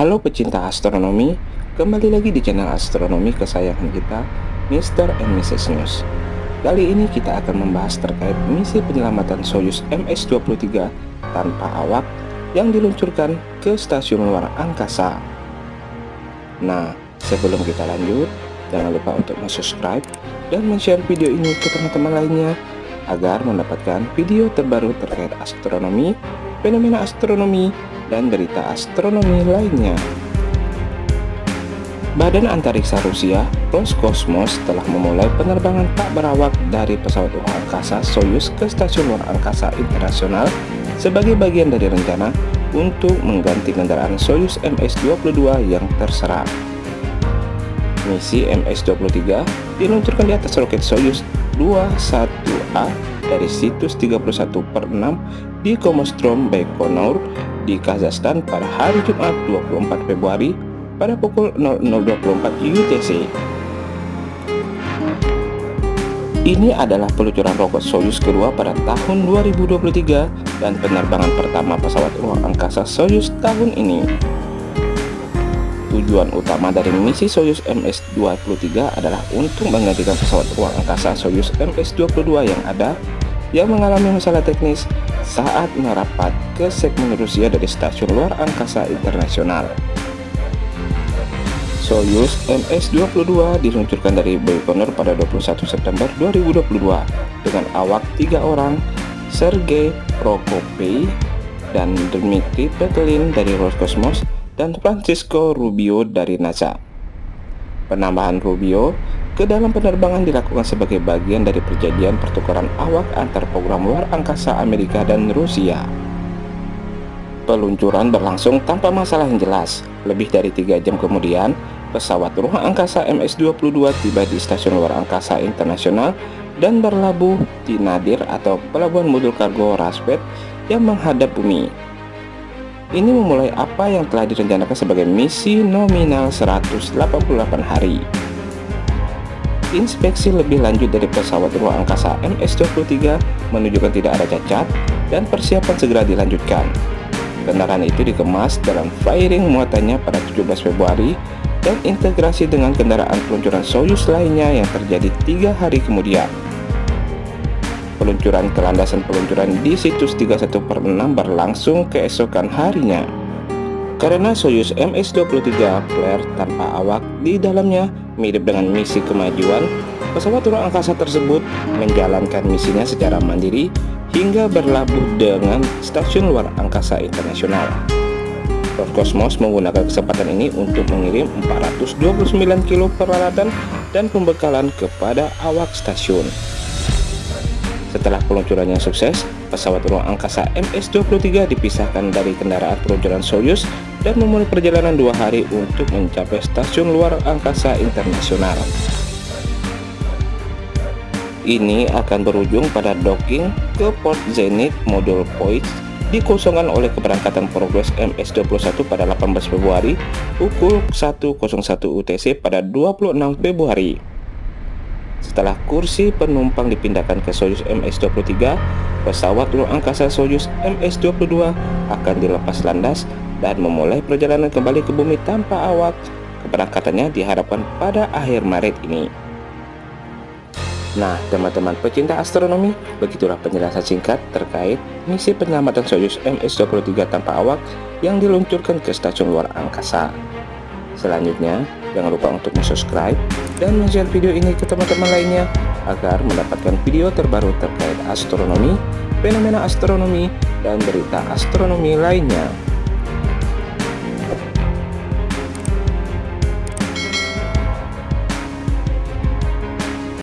Halo pecinta astronomi, kembali lagi di channel astronomi kesayangan kita, Mr. and Mrs. News. Kali ini kita akan membahas terkait misi penyelamatan Soyuz MS-23 tanpa awak yang diluncurkan ke stasiun luar angkasa. Nah, sebelum kita lanjut, jangan lupa untuk subscribe dan share video ini ke teman-teman lainnya agar mendapatkan video terbaru terkait astronomi, fenomena astronomi, dan berita astronomi lainnya. Badan Antariksa Rusia, Roskosmos, telah memulai penerbangan tak berawak dari pesawat luar angkasa Soyuz ke Stasiun Luar Angkasa Internasional sebagai bagian dari rencana untuk mengganti kendaraan Soyuz MS-22 yang terserang. Misi MS-23 diluncurkan di atas roket Soyuz 21A dari situs 31 per 6 di Komostrom Baikonur di Kazakhstan pada hari Jumat 24 Februari pada pukul 00.24 UTC. Ini adalah peluncuran roket Soyuz kedua pada tahun 2023 dan penerbangan pertama pesawat ruang angkasa Soyuz tahun ini. Tujuan utama dari misi Soyuz MS-23 adalah untuk menggantikan pesawat ruang angkasa Soyuz MS-22 yang ada yang mengalami masalah teknis saat merapat ke segmen Rusia dari Stasiun Luar Angkasa Internasional. Soyuz MS-22 diluncurkan dari Baikonur pada 21 September 2022 dengan awak tiga orang, Sergei Prokopy dan Dmitry Petelin dari Roscosmos dan Francisco Rubio dari NASA. Penambahan Rubio ke dalam penerbangan dilakukan sebagai bagian dari perjanjian pertukaran awak antar program luar angkasa Amerika dan Rusia. Peluncuran berlangsung tanpa masalah yang jelas. Lebih dari tiga jam kemudian, pesawat ruang angkasa MS-22 tiba di Stasiun Luar Angkasa Internasional dan berlabuh di Nadir atau Pelabuhan Modul Kargo Raspet yang menghadap bumi. Ini memulai apa yang telah direncanakan sebagai misi nominal 188 hari. Inspeksi lebih lanjut dari pesawat ruang angkasa MS-23 menunjukkan tidak ada cacat dan persiapan segera dilanjutkan. Kendaraan itu dikemas dalam fairing muatannya pada 17 Februari dan integrasi dengan kendaraan peluncuran Soyuz lainnya yang terjadi tiga hari kemudian. Peluncuran ke landasan peluncuran di situs 31 per 6 berlangsung keesokan harinya. Karena Soyuz MS-23 flare tanpa awak di dalamnya mirip dengan misi kemajuan, pesawat ruang angkasa tersebut menjalankan misinya secara mandiri hingga berlabuh dengan Stasiun Luar Angkasa Internasional. Roscosmos menggunakan kesempatan ini untuk mengirim 429 kilo peralatan dan pembekalan kepada awak stasiun. Setelah peluncurannya sukses, pesawat ruang angkasa MS-23 dipisahkan dari kendaraan peluncuran Soyuz dan memulai perjalanan dua hari untuk mencapai stasiun luar angkasa internasional. Ini akan berujung pada docking ke Port Zenit Module Point dikosongkan oleh keberangkatan Progress MS-21 pada 18 Februari pukul 1.01 UTC pada 26 Februari. Setelah kursi penumpang dipindahkan ke Soyuz MS-23, pesawat luar angkasa Soyuz MS-22 akan dilepas landas dan memulai perjalanan kembali ke bumi tanpa awak. Keberangkatannya diharapkan pada akhir Maret ini. Nah, teman-teman pecinta astronomi, begitulah penjelasan singkat terkait misi penyelamatan Soyuz MS-23 tanpa awak yang diluncurkan ke stasiun luar angkasa. Selanjutnya, jangan lupa untuk subscribe dan share video ini ke teman-teman lainnya agar mendapatkan video terbaru terkait astronomi, fenomena astronomi, dan berita astronomi lainnya.